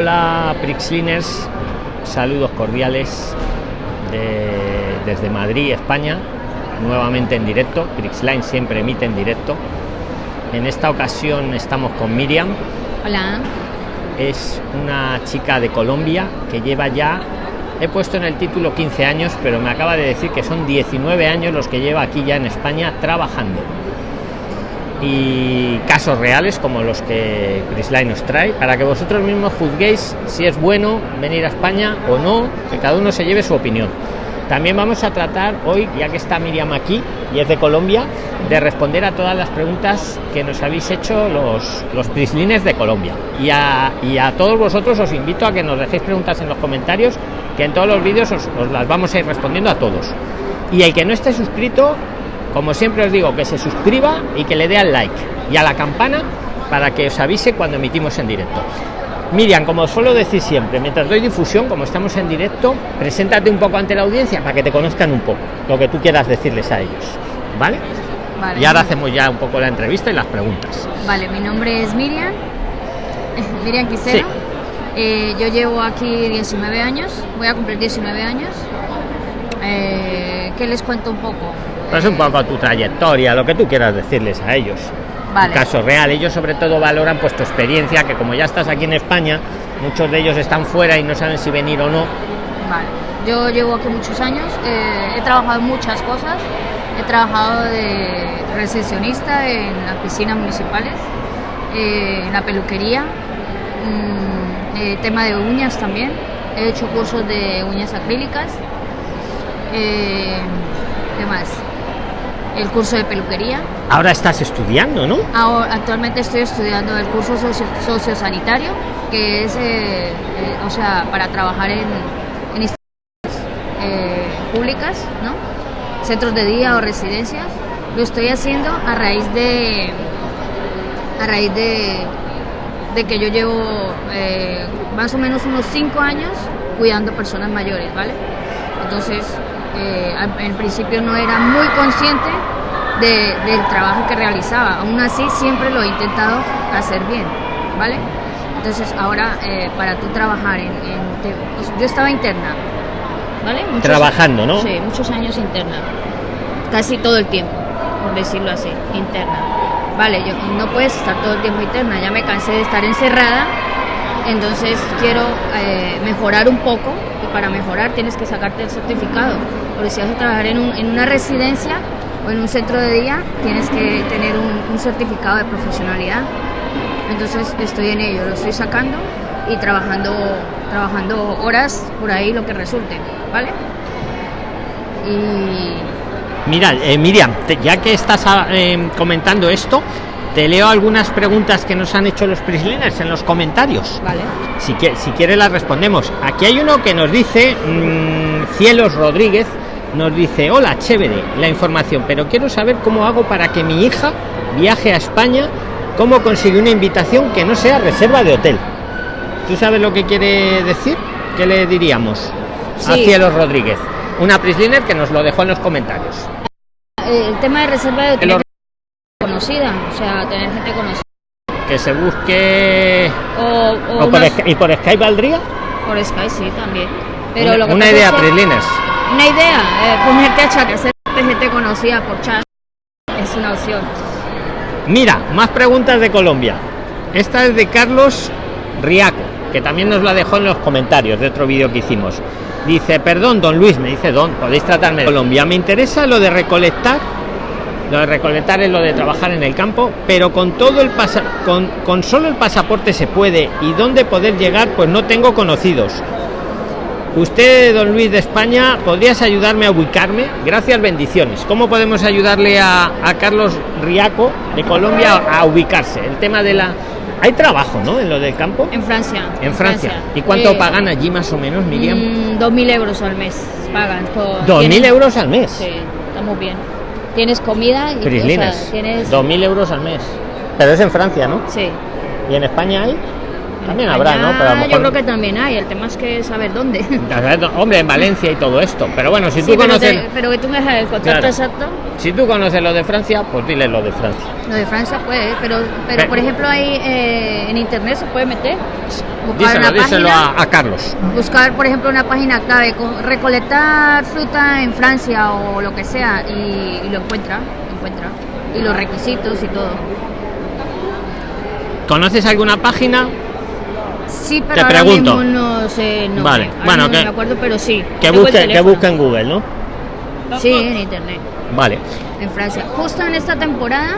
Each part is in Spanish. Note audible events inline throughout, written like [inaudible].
Hola Prixliners, saludos cordiales de- desde Madrid, España, nuevamente en directo. Prixline siempre emite en directo. En esta ocasión estamos con Miriam, Hola. es una chica de Colombia que lleva ya, he puesto en el título 15 años, pero me acaba de decir que son 19 años los que lleva aquí ya en España trabajando. Y casos reales como los que Prisline nos trae, para que vosotros mismos juzguéis si es bueno venir a España o no, que cada uno se lleve su opinión. También vamos a tratar hoy, ya que está Miriam aquí y es de Colombia, de responder a todas las preguntas que nos habéis hecho los, los Prislines de Colombia. Y a, y a todos vosotros os invito a que nos dejéis preguntas en los comentarios, que en todos los vídeos os, os las vamos a ir respondiendo a todos. Y el que no esté suscrito, como siempre os digo, que se suscriba y que le dé al like y a la campana para que os avise cuando emitimos en directo. Miriam, como os suelo decir siempre, mientras doy difusión, como estamos en directo, preséntate un poco ante la audiencia para que te conozcan un poco, lo que tú quieras decirles a ellos. ¿Vale? Vale. Y ahora hacemos ya un poco la entrevista y las preguntas. Vale, mi nombre es Miriam. [laughs] Miriam Quisero. Sí. Eh, yo llevo aquí 19 años. Voy a cumplir 19 años. Eh, ¿Qué les cuento un poco? Pues un poco tu trayectoria, lo que tú quieras decirles a ellos. Vale. Caso real, ellos sobre todo valoran pues tu experiencia, que como ya estás aquí en España, muchos de ellos están fuera y no saben si venir o no. Vale. Yo llevo aquí muchos años. eh, he trabajado en muchas cosas. He trabajado de recepcionista en las piscinas municipales, eh, en la peluquería, mm, eh, tema de uñas también. He hecho cursos de uñas acrílicas. Eh, ¿Qué más? El curso de peluquería. Ahora estás estudiando, ¿no? Ahora, actualmente estoy estudiando el curso socio- sociosanitario, que es, eh, eh, o sea, para trabajar en, en instituciones públicas, ¿no? Centros de día o residencias. Lo estoy haciendo a raíz de, a raíz de, de que yo llevo más o menos unos cinco años cuidando personas mayores, ¿vale? Entonces, eh, en principio no era muy consciente de- del trabajo que realizaba. Aún así, siempre lo he intentado hacer bien, ¿vale? Entonces, ahora, eh, para tú trabajar en... en- te- yo estaba interna, ¿vale? Muchos- Trabajando, ¿no? Sí, muchos años interna. Casi todo el tiempo, por decirlo así, interna. Vale, yo no puedes estar todo el tiempo interna, ya me cansé de estar encerrada, entonces quiero eh, mejorar un poco y para mejorar tienes que sacarte el certificado, porque si vas a trabajar en, un- en una residencia o en un centro de día, tienes que tener un, certificado de profesionalidad. Entonces estoy en ello, lo estoy sacando y trabajando, trabajando horas por ahí lo que resulte, ¿vale? Y Mira, eh, Miriam, ya que estás ah, eh, comentando esto, te leo algunas preguntas que nos han hecho los Prisliners en los comentarios. vale. Si, qui- si quieres las respondemos. Aquí hay uno que nos dice, mm, Cielos Rodríguez, nos dice, hola, chévere la información, pero quiero saber cómo hago para que mi hija viaje a España, cómo consigue una invitación que no sea reserva de hotel. ¿Tú sabes lo que quiere decir? ¿Qué le diríamos a Sí. Cielos Rodríguez? Una Prisliner que nos lo dejó en los comentarios. Eh, El tema de reserva de Que hoteles conocida, o sea, tener gente conocida. Que se busque... O, o o por unos- ¿Y por Skype valdría? por Sky sí también. Pero una lo que una idea, es que- Prisliners. Una idea, eh, ponerte a chat, hacer gente conocida por chat es una opción. Mira, más preguntas de Colombia. Esta es de Carlos Riaco, que también nos la dejó en los comentarios de otro vídeo que hicimos. Dice, perdón, don Luis, me dice don, podéis tratarme de Colombia. Me interesa lo de recolectar. Lo de recolectar es lo de trabajar en el campo, pero con todo el pasa con, con solo el pasaporte se puede y dónde poder llegar, pues no tengo conocidos. Usted, don Luis de España, ¿podrías ayudarme a ubicarme? Gracias, bendiciones. ¿Cómo podemos ayudarle a, a Carlos Riaco de Colombia a ubicarse? El tema de la... Hay trabajo, ¿no? En lo del campo. En Francia. En Francia. ¿Y cuánto Eh, pagan allí más o menos, Miriam? mm, 2.000 euros al mes pagan. todo. Dos mil euros al mes. Sí, estamos bien. Tienes comida y Prislines. tienes... Dos mil euros al mes. Pero es en Francia, ¿no? Sí. ¿Y en España hay? También habrá, ¿no? Pero a lo Yo creo que también hay, el tema es que saber dónde. [laughs] Hombre, en Valencia y todo esto. Pero bueno, si Sí, tú pero, conoces. te- pero que tú me dejas el contrato Claro. exacto. Si tú conoces lo de Francia, pues dile lo de Francia. Lo de Francia puede, pero, pero Pero- por ejemplo ahí eh, en internet se puede meter. Buscar Díselo, una díselo página, a, a Carlos. buscar por ejemplo una página clave, recolectar fruta en Francia o lo que sea y, y lo encuentra, lo encuentra. Y los requisitos y todo. ¿Conoces alguna página Sí, pero Te ahora pregunto. mismo no sé, no Vale, sé. Bueno, mismo que- no me acuerdo, pero sí. que busque, que busque en Google, no? Sí, en internet. Vale. en Francia. Justo en esta temporada,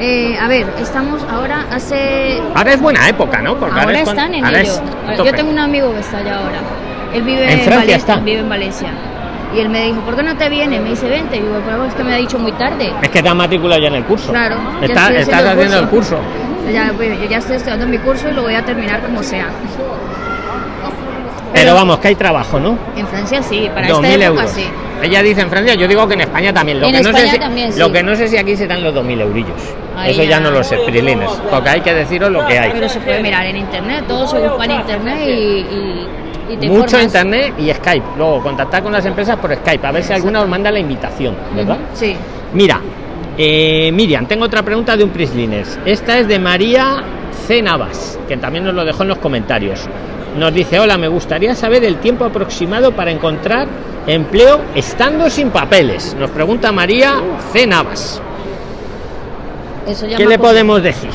eh, a ver, estamos ahora hace... Ahora es buena época, ¿no? Porque Ahora es están en ahora ello. es Yo tengo un amigo que está allá ahora. Él vive ¿En en, Francia Valencia, está? vive en Valencia. Y él me dijo, ¿por qué no te vienes? Me dice, vente. Y digo, pero es que me ha dicho muy tarde. Es que te has matriculado ya en el curso. Claro, Está- estás el haciendo el curso. Ya, yo ya estoy estudiando mi curso y lo voy a terminar como sea. Pero vamos, que hay trabajo, ¿no? En Francia sí, para 2.000 esta época euros. sí. Ella dice en Francia, yo digo que en España también. Lo, En que, no sé si, sí. lo que no sé si aquí se dan los 2.000 eurillos. Ahí Eso ya ya. no lo sé, Prilines. Porque hay que deciros lo que hay. Pero se puede mirar en internet, todo se busca en internet y, y, y te Mucho informas. internet y Skype. Luego contactar con las empresas por Skype, a ver si alguna os manda la invitación, ¿verdad? Sí. Mira, eh, Miriam, tengo otra pregunta de un Prislines. Esta es de María C. Navas, que también nos lo dejó en los comentarios. Nos dice, hola, me gustaría saber el tiempo aproximado para encontrar empleo estando sin papeles. Nos pregunta María C. Navas. Eso ya ¿Qué le podemos decir?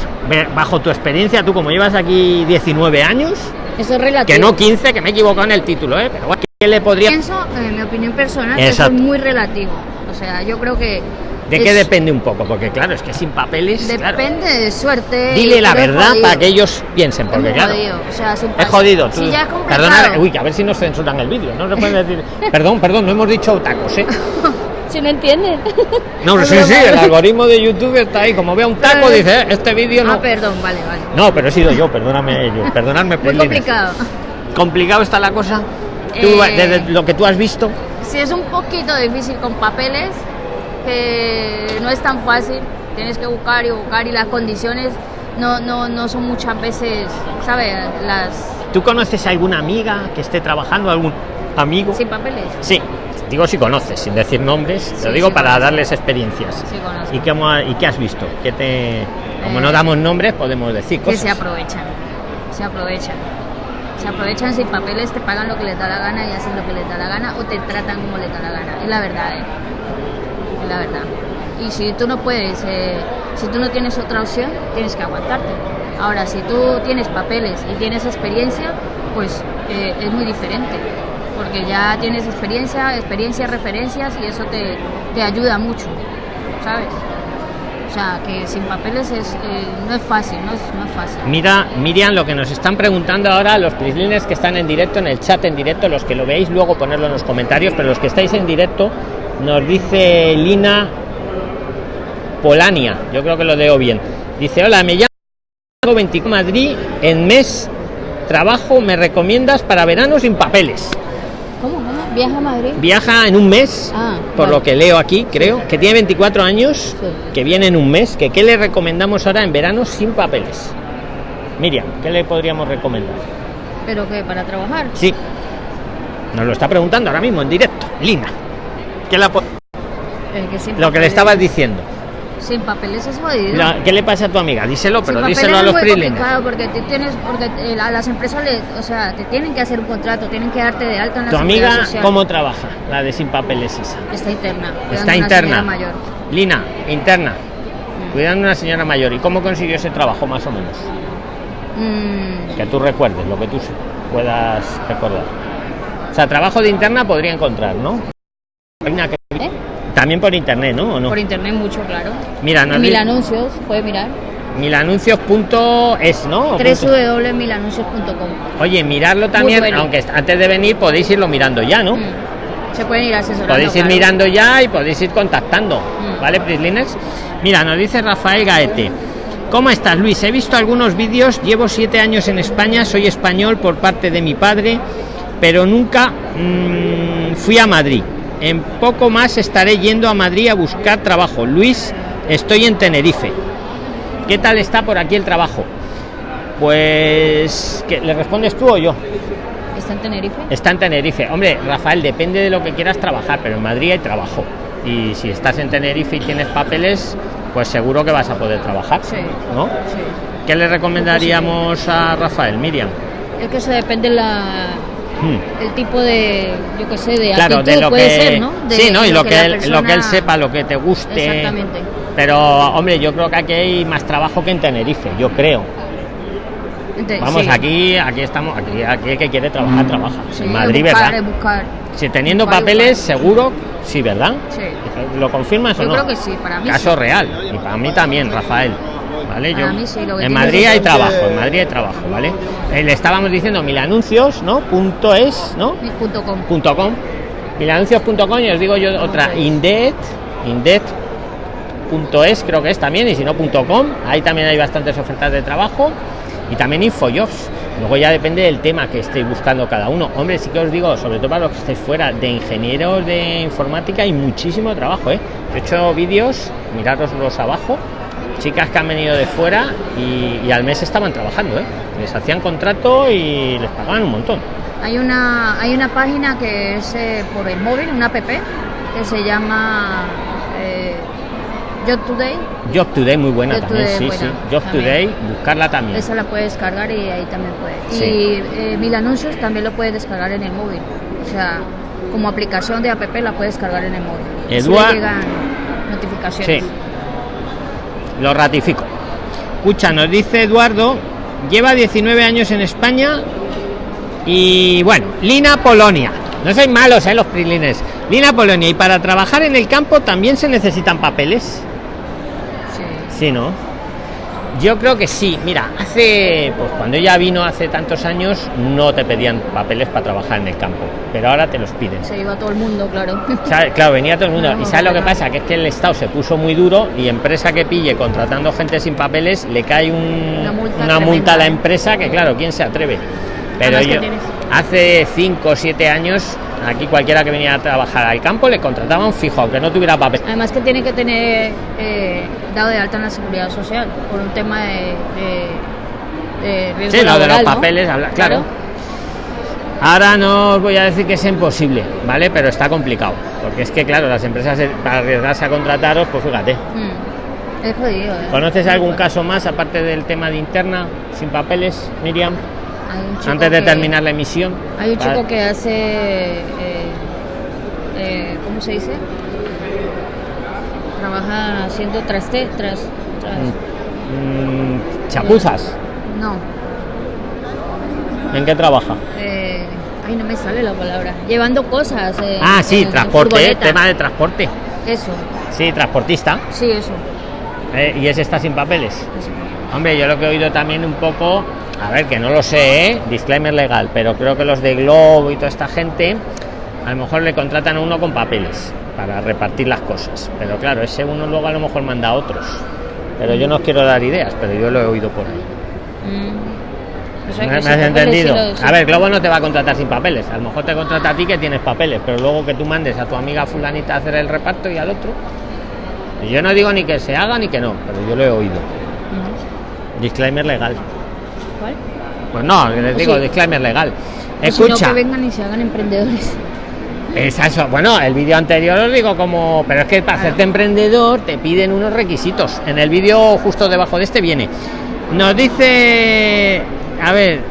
Bajo tu experiencia, tú como llevas aquí 19 años, Eso es relativo. que no 15, que me he equivocado en el título, ¿eh? pero ¿qué le podría... Pienso, en mi opinión personal, que eso es muy relativo. O sea, yo creo que. ¿De es- qué depende un poco? Porque claro, es que sin papeles... claro. Depende de suerte. Dile la pero es verdad para que ellos piensen, Es porque muy claro... jodido, o sea, sin Es jodido. Si tú- ya es. Perdona, uy, a ver si nos censuran el vídeo. No se puede decir. [laughs] perdón, perdón, no hemos dicho tacos, ¿eh? [laughs] Si no entienden. No, Es [laughs] sí, sí, es el algoritmo de YouTube está ahí. Como vea un taco, Claro. dice, "Eh, este vídeo no. Ah, perdón, vale, vale. No, pero he sido yo, perdóname, yo, perdonadme. Muy Prilines. complicado. ¿Complicado está la cosa? Tú, Eh, desde lo que tú has visto, Sí, es un poquito difícil con papeles, que no es tan fácil. Tienes que buscar y buscar y las condiciones no, no, no son muchas veces, ¿sabes? Las ¿tú conoces a alguna amiga que esté trabajando, algún amigo? sin papeles. Sí, digo si conoces, sin decir nombres, Sí, lo digo sí para conozco. darles experiencias. Sí. ¿Y qué, ¿Y qué has visto? ¿Qué te... Como no Eh, damos nombres, podemos decir que cosas. se aprovechan, se aprovechan. Se aprovechan sin papeles, te pagan lo que les da la gana y hacen lo que les da la gana o te tratan como les da la gana. Es la verdad, ¿eh? La verdad. Y si tú no puedes, eh, si tú no tienes otra opción, tienes que aguantarte. Ahora, si tú tienes papeles y tienes experiencia, pues eh, es muy diferente. Porque ya tienes experiencia, experiencia, referencias y eso te, te ayuda mucho, ¿sabes? O sea, que sin papeles es, eh, no es fácil, no es, no es fácil. Mira, Miriam, lo que nos están preguntando ahora los prislines que están en directo, en el chat en directo, los que lo veis, luego ponerlo en los comentarios, pero los que estáis en directo, nos dice Lina Polania, yo creo que lo leo bien. Dice, hola, me llamo 24 Madrid, en mes trabajo, me recomiendas para verano sin papeles. ¿Cómo? ¿Viaja a Madrid? Viaja en un mes, Ah, por vale. lo que leo aquí, creo, que tiene 24 años, Sí. que viene en un mes, que qué le recomendamos ahora en verano sin papeles. Miriam, ¿qué le podríamos recomendar? ¿Pero qué? ¿Para trabajar? Sí, nos lo está preguntando ahora mismo en directo, Lina. ¿Qué, la po- Eh, que sin lo que le estabas diciendo. Sin papeles es jodido. La- ¿Qué le pasa a tu amiga? Díselo, pero díselo a los complicado porque te tienes, porque eh, a las empresas, o sea, te tienen que hacer un contrato, tienen que darte de alta en la ¿Tu amiga social. cómo trabaja? La de sin papeles esa. Está interna. Está una interna. mayor. Lina, interna, Mm. cuidando a una señora mayor. ¿Y cómo consiguió ese trabajo más o menos? Mm, Que tú recuerdes, lo que tú puedas recordar. O sea, trabajo de interna podría encontrar, ¿no? Que- ¿eh? También por internet, ¿no? ¿O no? Por internet mucho, claro. Mira, En Mil Anuncios, puede mirar. milanuncios.es, ¿no? Www.milanuncios.com Oye, mirarlo también, bueno. aunque antes de venir podéis irlo mirando ya, ¿no? Mm. Se pueden ir asesorando. Podéis ir claro. mirando ya y podéis ir contactando, Mm. ¿vale, Prislines? Mira, nos dice Rafael Gaete. ¿Cómo estás, Luis? He visto algunos vídeos, llevo siete años en España, soy español por parte de mi padre, pero nunca mm, fui a Madrid. En poco más estaré yendo a Madrid a buscar trabajo. Luis, estoy en Tenerife. ¿Qué tal está por aquí el trabajo? Pues, ¿qué, ¿le respondes tú o yo? ¿Está en Tenerife? Está en Tenerife. Hombre, Rafael, depende de lo que quieras trabajar, pero en Madrid hay trabajo. Y si estás en Tenerife y tienes papeles, pues seguro que vas a poder trabajar. Sí. ¿No? Sí. ¿Qué le recomendaríamos a Rafael, Miriam? Es que eso depende la, El tipo de, yo qué sé, de Claro, actitud de lo puede que ser, ¿no? De- sí, ¿no? Y lo que, él, lo que él sepa, lo que te guste. Exactamente. Pero, hombre, yo creo que aquí hay más trabajo que en Tenerife, yo creo. Entonces, Vamos, sí. aquí, aquí estamos, aquí, aquí el que quiere trabajar, trabaja. Sí, en Madrid, buscar, ¿verdad? buscar. Si teniendo buscar, papeles, seguro, sí, ¿verdad? Sí. ¿Lo confirmas o Yo no? creo que sí, para mí Caso real. Y para mí también, Rafael. ¿Vale? Para Yo, mí sí, lo que en Madrid hay trabajo, en Madrid hay trabajo, ¿vale? Eh, le estábamos diciendo mil anuncios, ¿no? Punto es, ¿no? Punto com. punto com milanuncios.com y os digo yo otra Ok. indet indet punto es creo que es también y si no punto com ahí también hay bastantes ofertas de trabajo y también infojobs luego ya depende del tema que estéis buscando cada uno hombre sí que os digo sobre todo para los que estéis fuera de ingenieros de informática hay muchísimo trabajo ¿eh? Yo he hecho vídeos mirároslos abajo chicas que han venido de fuera y, y al mes estaban trabajando ¿eh? les hacían contrato y les pagaban un montón Hay una, hay una página que es eh, por el móvil, una app, que se llama eh, Job Today. Job Today muy buena Job también, Today, sí, buena, sí. Job también. Today, buscarla también. Esa la puedes descargar y ahí también puedes. Sí. Y eh, Mil Anuncios también lo puedes descargar en el móvil. O sea, como aplicación de app la puedes descargar en el móvil. Así Eduard- llegan notificaciones. Sí. Lo ratifico. Escucha, nos dice Eduardo, lleva 19 años en España y bueno, Lina Polonia. No sois malos, ¿eh? Los prilines. Lina Polonia. Y para trabajar en el campo también se necesitan papeles. Sí. Sí, ¿no? Yo creo que sí. Mira, hace, pues cuando ella vino hace tantos años, no te pedían papeles para trabajar en el campo, pero ahora te los piden. Se iba todo el mundo, claro. Claro, venía todo el mundo. [laughs] No, ¿Y sabes lo que pasa? Que es que el Estado se puso muy duro y empresa que pille contratando gente sin papeles le cae un- Una multa una tremenda, multa a la empresa que, claro, ¿quién se atreve? Pero yo, hace 5 o 7 años, aquí cualquiera que venía a trabajar al campo le contrataban fijo, aunque no tuviera papel. Además que tiene que tener eh, dado de alta en la seguridad social por un tema de, de, de riesgo Sí, lo de los laboral, ¿no? papeles, habla- claro. Ahora no os voy a decir que es imposible, ¿vale? Pero está complicado. Porque es que, claro, las empresas para arriesgarse a contrataros, pues fíjate. Mm. Es jodido. ¿eh? ¿Conoces algún caso más aparte del tema de interna, sin papeles, Miriam? Antes de que- terminar la emisión. Hay un chico que hace. eh, eh, ¿Cómo se dice? Trabaja haciendo traste. Tras, tras- Mm, chapuzas. No. ¿En qué trabaja? eh, ay, no me sale la palabra. Llevando cosas. eh, Ah, sí, en- transporte, tema de transporte. Eso, Sí, transportista. sí, eso. ¿eh? Y ese está sin papeles. eso. Hombre, yo lo que he oído también un poco, a ver, que no lo sé, ¿eh? disclaimer legal, pero creo que los de Globo y toda esta gente, a lo mejor le contratan a uno con papeles para repartir las cosas. Pero claro, ese uno luego a lo mejor manda a otros. Pero yo no os quiero dar ideas, pero yo lo he oído por ahí. Mm. O sea, ¿Me, has entendido? sí. A ver, Globo no te va a contratar sin papeles. A lo mejor te contrata a ti que tienes papeles, pero luego que tú mandes a tu amiga fulanita a hacer el reparto y al otro. Yo no digo ni que se haga ni que no, pero yo lo he oído. Mm. Disclaimer legal. ¿Cuál? Pues no, les Pues digo sí. disclaimer legal. O si no, Escucha, que vengan y se hagan emprendedores. Es eso. Bueno, el vídeo anterior os digo como, pero es que para hacerte emprendedor te piden unos requisitos. En el vídeo justo debajo de este viene. Nos dice, a ver,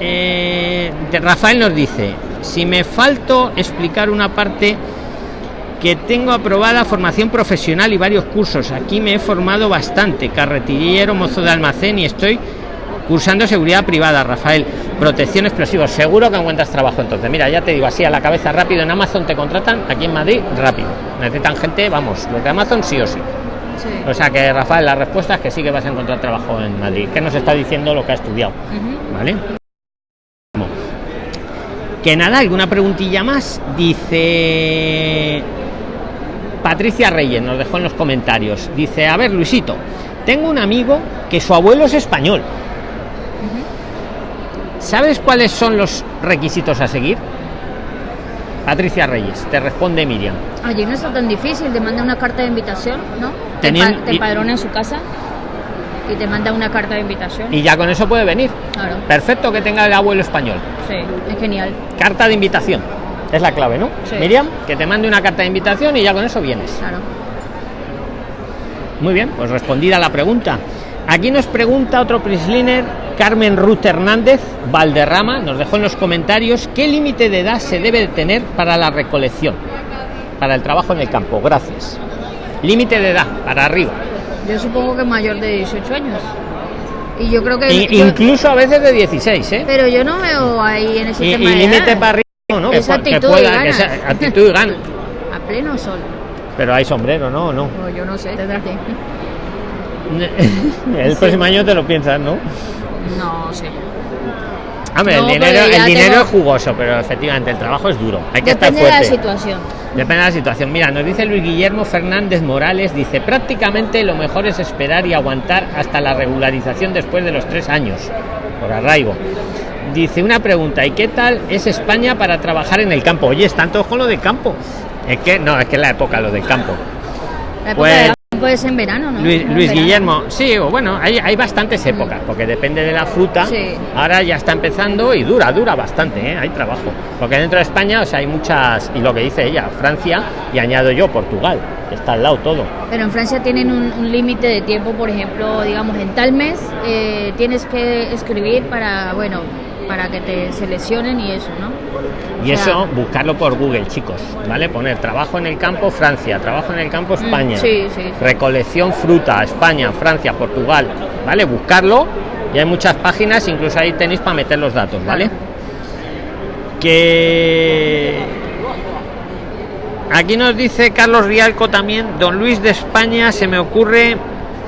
eh, Rafael nos dice, si me falto explicar una parte que tengo aprobada formación profesional y varios cursos. Aquí me he formado bastante, carretillero, mozo de almacén y estoy cursando seguridad privada, Rafael. Protección explosivos. Seguro que encuentras trabajo entonces. Mira, ya te digo así a la cabeza rápido. En Amazon te contratan, aquí en Madrid, rápido. Necesitan gente, vamos, los de Amazon sí o sí. Sí. O sea que Rafael, la respuesta es que sí que vas a encontrar trabajo en Madrid. Que nos está diciendo lo que ha estudiado. Ujú. ¿Vale? Que nada, alguna preguntilla más. Dice Patricia Reyes, nos dejó en los comentarios. Dice, a ver, Luisito, tengo un amigo que su abuelo es español. ¿Sabes cuáles son los requisitos a seguir? Patricia Reyes, te responde Miriam. Allí no está tan difícil, te manda una carta de invitación, ¿no? Te empadrona en su casa. y te manda una carta de invitación. Y ya con eso puede venir. Claro. Perfecto que tenga el abuelo español. Sí, es genial. Carta de invitación. Es la clave, ¿no? Sí. Miriam, que te mande una carta de invitación y ya con eso vienes. Claro. Muy bien, pues respondida la pregunta. Aquí nos pregunta otro Prisliner, Carmen Ruth Hernández, Valderrama, nos dejó en los comentarios qué límite de edad se debe de tener para la recolección, para el trabajo en el campo. Gracias. Límite de edad, para arriba. Yo supongo que mayor de 18 años. Y yo creo que. Yo- incluso a veces de 16, ¿eh? pero yo no veo ahí en ese Y, tema y límite para arriba, ¿no? Es que, actitud y pueda, que ganas. actitud y gana. [laughs] A pleno sol. Pero hay sombrero, ¿no? ¿O no? O yo no sé, tendrás que. [laughs] El próximo año te lo piensas, ¿no? No sé. Hombre, No, el dinero, pero ya el dinero tengo- es jugoso, pero efectivamente el trabajo es duro. Hay que Depende estar de la fuerte. situación. Depende de la situación. Mira, nos dice Luis Guillermo Fernández Morales, dice, prácticamente lo mejor es esperar y aguantar hasta la regularización después de los tres años, por arraigo. Dice una pregunta, ¿y qué tal es España para trabajar en el campo? Oye, están todos con lo de campo. Es que, no, es que es la época lo del campo. La época Pues- de campo es en verano, ¿no? Luis, Luis. Guillermo, sí, o bueno, hay, hay bastantes épocas, porque depende de la fruta. Sí. Ahora ya está empezando y dura, dura bastante, ¿eh? hay trabajo. Porque dentro de España, o sea, hay muchas, y lo que dice ella, Francia, y añado yo, Portugal, que está al lado todo. Pero en Francia tienen un, un límite de tiempo, por ejemplo, digamos, en tal mes eh, tienes que escribir para, bueno, para que te seleccionen y eso, ¿no? Y O sea, eso, buscarlo por Google, chicos, ¿vale? Poner trabajo en el campo, Francia, trabajo en el campo, España. Mm, sí, sí, sí. Recolección fruta, España, Francia, Portugal, ¿vale? Buscarlo, y hay muchas páginas, incluso ahí tenéis para meter los datos, ¿vale? Que aquí nos dice Carlos Rialco también don Luis de España se me ocurre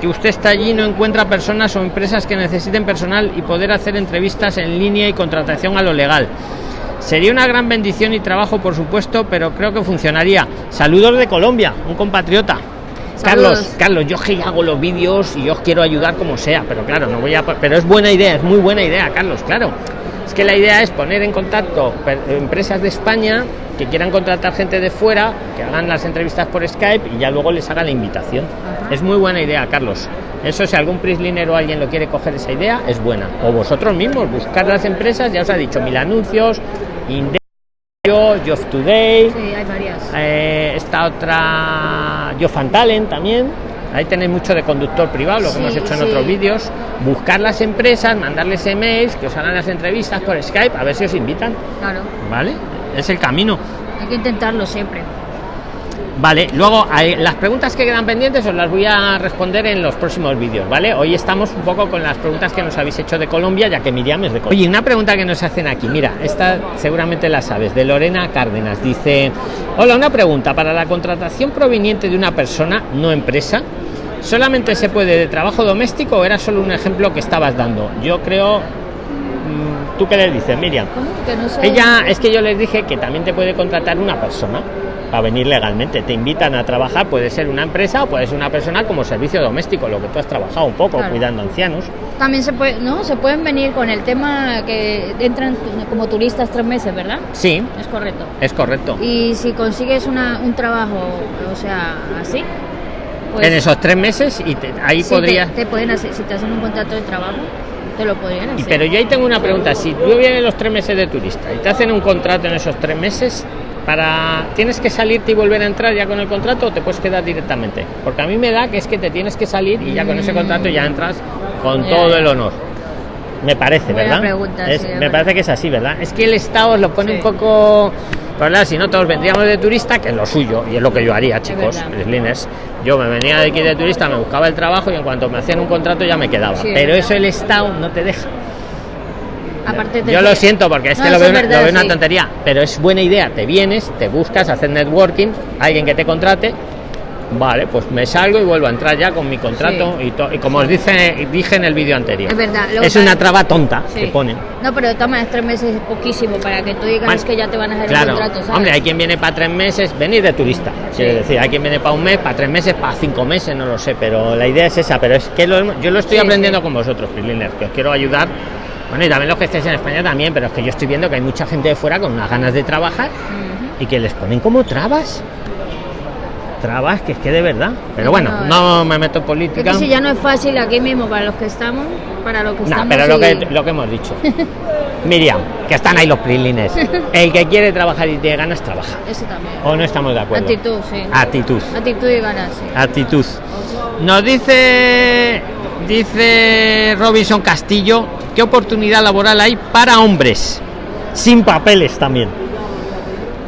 que usted está allí y no encuentra personas o empresas que necesiten personal y poder hacer entrevistas en línea y contratación a lo legal sería una gran bendición y trabajo por supuesto pero creo que funcionaría saludos de Colombia un compatriota Carlos, Saludos. Carlos, yo que hago los vídeos y yo quiero ayudar como sea, pero claro, no voy a. Pero es buena idea, es muy buena idea, Carlos, claro. Es que la idea es poner en contacto empresas de España que quieran contratar gente de fuera, que hagan las entrevistas por Skype y ya luego les haga la invitación. Ajá. Es muy buena idea, Carlos. Eso si algún Prisliner o alguien lo quiere coger esa idea, es buena. O vosotros mismos, buscar las empresas, ya os ha dicho, mil anuncios, Indeo, Job Today, Sí, hay varias. eh, esta otra Yo Fan Talent también ahí tenéis mucho de conductor privado lo que Sí, hemos hecho en sí. otros vídeos buscar las empresas mandarles emails que os hagan las entrevistas por Skype a ver si os invitan Claro. vale es el camino Hay que intentarlo siempre. Vale, luego las preguntas que quedan pendientes os las voy a responder en los próximos vídeos, ¿vale? Hoy estamos un poco con las preguntas que nos habéis hecho de Colombia, ya que Miriam es de Colombia. Oye, una pregunta que nos hacen aquí, mira, esta seguramente la sabes, de Lorena Cárdenas. Dice, hola, una pregunta, para la contratación proveniente de una persona, no empresa, ¿solamente se puede de trabajo doméstico o era solo un ejemplo que estabas dando? Yo creo... mm, ¿Tú qué le dices, Miriam? Ella, es que yo les dije que también te puede contratar una persona para venir legalmente. Te invitan a trabajar, puede ser una empresa o puede ser una persona como servicio doméstico, lo que tú has trabajado un poco, Claro. cuidando ancianos. También se puede, no, se pueden venir con el tema que entran como turistas tres meses, ¿verdad? Sí, Es correcto. es correcto. Y si consigues una, un trabajo, o sea, así, pues en esos tres meses y te- ahí sí, podría... te, te pueden hacer, si te hacen un contrato de trabajo, te lo podrían hacer. pero yo ahí tengo una pregunta, si tú vienes los tres meses de turista y te hacen un contrato en esos tres meses, para ¿tienes que salirte y volver a entrar ya con el contrato o te puedes quedar directamente? Porque a mí me da que es que te tienes que salir y ya con ese contrato ya entras con todo el honor. Me parece, Buena ¿verdad? pregunta, Es- sí, es me verdad. parece que es así, ¿verdad? Es que el Estado os lo pone Sí. un poco... Claro, si no todos vendríamos de turista, que es lo suyo, y es lo que yo haría, chicos, verdad. Sliners. Yo me venía de aquí de turista, me buscaba el trabajo y en cuanto me hacían un contrato ya me quedaba. Sí, Pero verdad. eso el Estado no te deja. Aparte Yo lo siento porque es No, que lo veo, lo veo una tontería, pero es buena idea. Te vienes, te buscas, hacer networking, alguien que te contrate. Vale, pues me salgo y vuelvo a entrar ya con mi contrato Sí. y, y como os dice, dije en el vídeo anterior. Es verdad, una traba tonta Sí. que ponen. No, pero maneras tres meses es poquísimo para que tú digas que ya te van a hacer Claro, un contrato, ¿sabes? hombre, hay quien viene para tres meses, venir de turista, quiere Sí. decir, hay quien viene para un mes, para tres meses, para cinco meses, no lo sé, pero la idea es esa, pero es que lo- yo lo estoy aprendiendo con vosotros, Freeliner, que os quiero ayudar. Bueno, y también los que estéis en España también, pero es que yo estoy viendo que hay mucha gente de fuera con unas ganas de trabajar y que les ponen como trabas. trabas que es que de verdad. Pero No, bueno, no, no me meto en política. que si ya no es fácil aquí mismo para los que estamos, para los que No, estamos. pero lo y- que, lo que hemos dicho. [laughs] Miriam, que están ahí los prilines. [laughs] El que quiere trabajar y tiene ganas, trabaja. Eso también. ¿O no estamos de acuerdo? Actitud, sí. Actitud. Actitud y ganas, sí. Actitud. Nos dice, dice Robinson Castillo, ¿qué oportunidad laboral hay para hombres? Sin papeles también.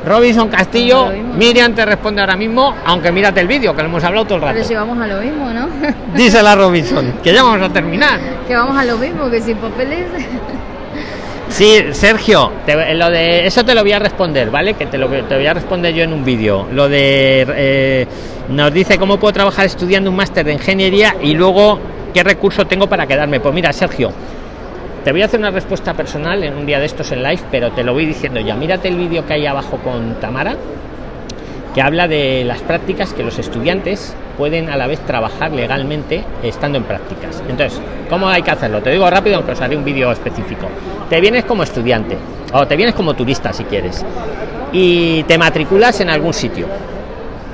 Robinson Castillo. Miriam te responde ahora mismo, aunque mírate el vídeo, que lo hemos hablado todo el rato. Pero si vamos a lo mismo, ¿no? Dísela Robinson, [laughs] que ya vamos a terminar. que vamos a lo mismo, que sin papeles. Sí, Sergio, te- lo de eso te lo voy a responder, ¿vale? Que te lo te voy a responder yo en un vídeo. Lo de eh, nos dice cómo puedo trabajar estudiando un máster de ingeniería y luego qué recurso tengo para quedarme. Pues mira, Sergio, te voy a hacer una respuesta personal en un día de estos en live, pero te lo voy diciendo ya. Mírate el vídeo que hay abajo con Tamara, que habla de las prácticas que los estudiantes pueden a la vez trabajar legalmente estando en prácticas. Entonces, ¿cómo hay que hacerlo? Te digo rápido, aunque os haré un vídeo específico. Te vienes como estudiante, o te vienes como turista si quieres, y te matriculas en algún sitio.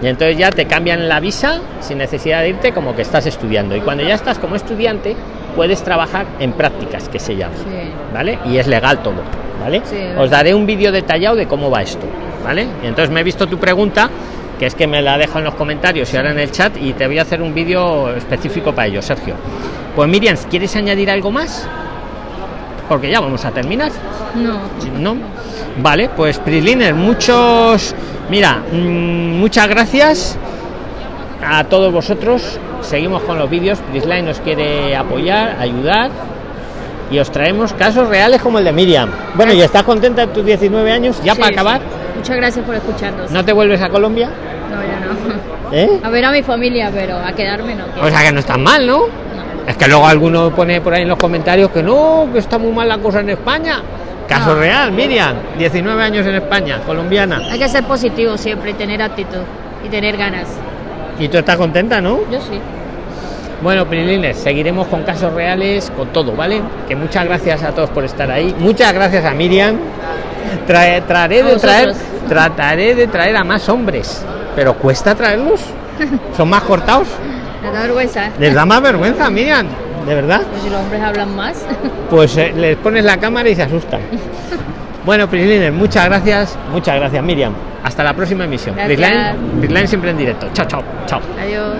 Y entonces ya te cambian la visa sin necesidad de irte como que estás estudiando. Y cuando ya estás como estudiante, puedes trabajar en prácticas, que se llama. Sí. ¿vale? Y es legal todo, ¿vale? Sí, Os daré un vídeo detallado de cómo va esto, ¿vale? Y entonces me he visto tu pregunta, que es que me la dejo en los comentarios y ahora en el chat y te voy a hacer un vídeo específico para ello, Sergio. Pues Miriam, ¿quieres añadir algo más? Porque ya vamos a terminar. No. ¿No? Vale, pues Prisliner, muchos. Mira, mm, muchas gracias a todos vosotros. Seguimos con los vídeos. Prisline nos quiere apoyar, ayudar. Y os traemos casos reales como el de Miriam. Bueno, ¿y estás contenta en tus 19 años? Ya Sí, para sí. Muchas gracias por escucharnos. ¿no te vuelves a Colombia? No, yo no. [laughs] ¿Eh? A ver a mi familia, pero a quedarme no quiero. O sea que no estás mal, ¿no? No. Es que luego alguno pone por ahí en los comentarios que no, que está muy mal la cosa en España. Caso No. real, Miriam, 19 años en España, colombiana. Hay que ser positivo siempre y tener actitud y tener ganas. Y tú estás contenta, ¿no? Yo sí. Bueno, Prilines, seguiremos con casos reales, con todo, ¿vale? Que muchas gracias a todos por estar ahí. Muchas gracias a Miriam. Trae- traeré de traer, trataré de traer a más hombres, pero cuesta traerlos. Son más cortados. [laughs] Me da vergüenza. ¿eh? Les da más vergüenza, Miriam, de verdad. Pues si los hombres hablan más. [laughs] Pues eh, les pones la cámara y se asustan. Bueno, Prislines, muchas gracias. Muchas gracias, Miriam. Hasta la próxima emisión. Prisline siempre en directo. Chao, chao, chao. Adiós.